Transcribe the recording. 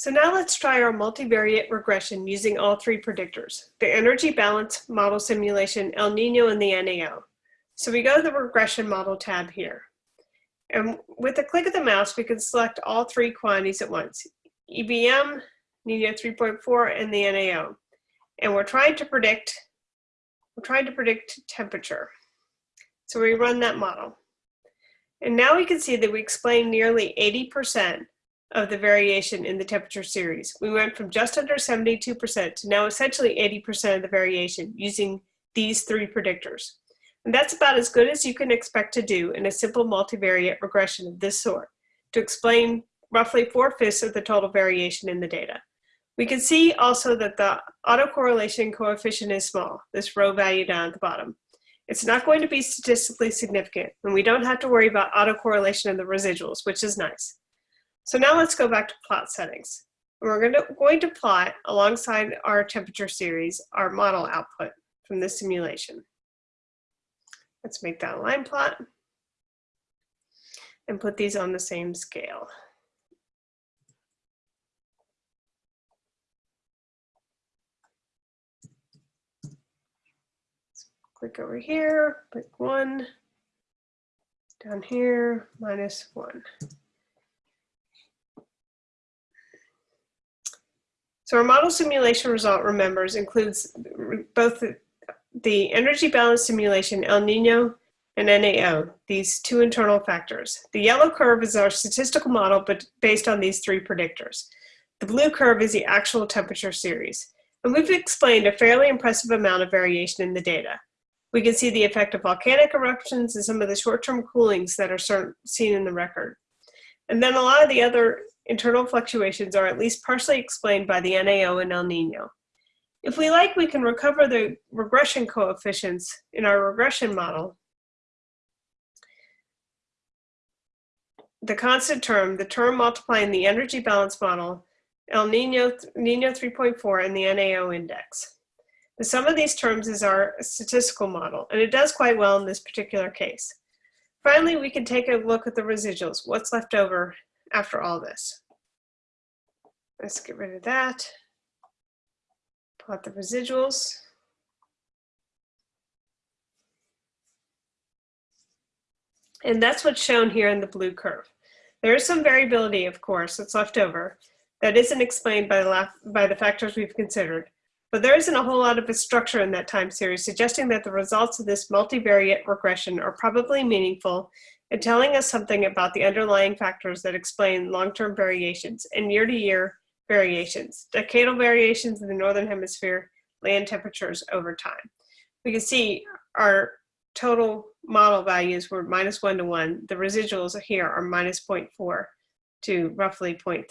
So now let's try our multivariate regression using all three predictors, the energy balance model simulation, El Nino, and the NAO. So we go to the regression model tab here. And with a click of the mouse, we can select all three quantities at once, EBM, Nino 3.4, and the NAO. And we're trying to predict, we're trying to predict temperature. So we run that model. And now we can see that we explain nearly 80% of the variation in the temperature series. We went from just under 72% to now essentially 80% of the variation using these three predictors. And that's about as good as you can expect to do in a simple multivariate regression of this sort to explain roughly four-fifths of the total variation in the data. We can see also that the autocorrelation coefficient is small, this rho value down at the bottom. It's not going to be statistically significant, and we don't have to worry about autocorrelation of the residuals, which is nice. So now let's go back to plot settings. We're going to, going to plot alongside our temperature series, our model output from this simulation. Let's make that a line plot and put these on the same scale. click over here, click one, down here, minus one. So our model simulation result, remembers, includes both the energy balance simulation, El Nino and NAO, these two internal factors. The yellow curve is our statistical model, but based on these three predictors. The blue curve is the actual temperature series. And we've explained a fairly impressive amount of variation in the data. We can see the effect of volcanic eruptions and some of the short-term coolings that are seen in the record. And then a lot of the other internal fluctuations are at least partially explained by the NAO and El Nino. If we like, we can recover the regression coefficients in our regression model. The constant term, the term multiplying the energy balance model, El Nino, Nino 3.4, and the NAO index. The sum of these terms is our statistical model, and it does quite well in this particular case. Finally, we can take a look at the residuals, what's left over after all this. Let's get rid of that. Plot the residuals. And that's what's shown here in the blue curve. There is some variability, of course, that's left over that isn't explained by the, by the factors we've considered, but there isn't a whole lot of a structure in that time series, suggesting that the results of this multivariate regression are probably meaningful and telling us something about the underlying factors that explain long-term variations and year-to-year variations, decadal variations in the Northern Hemisphere, land temperatures over time. We can see our total model values were minus one to one. The residuals here are minus 0.4 to roughly 0.3.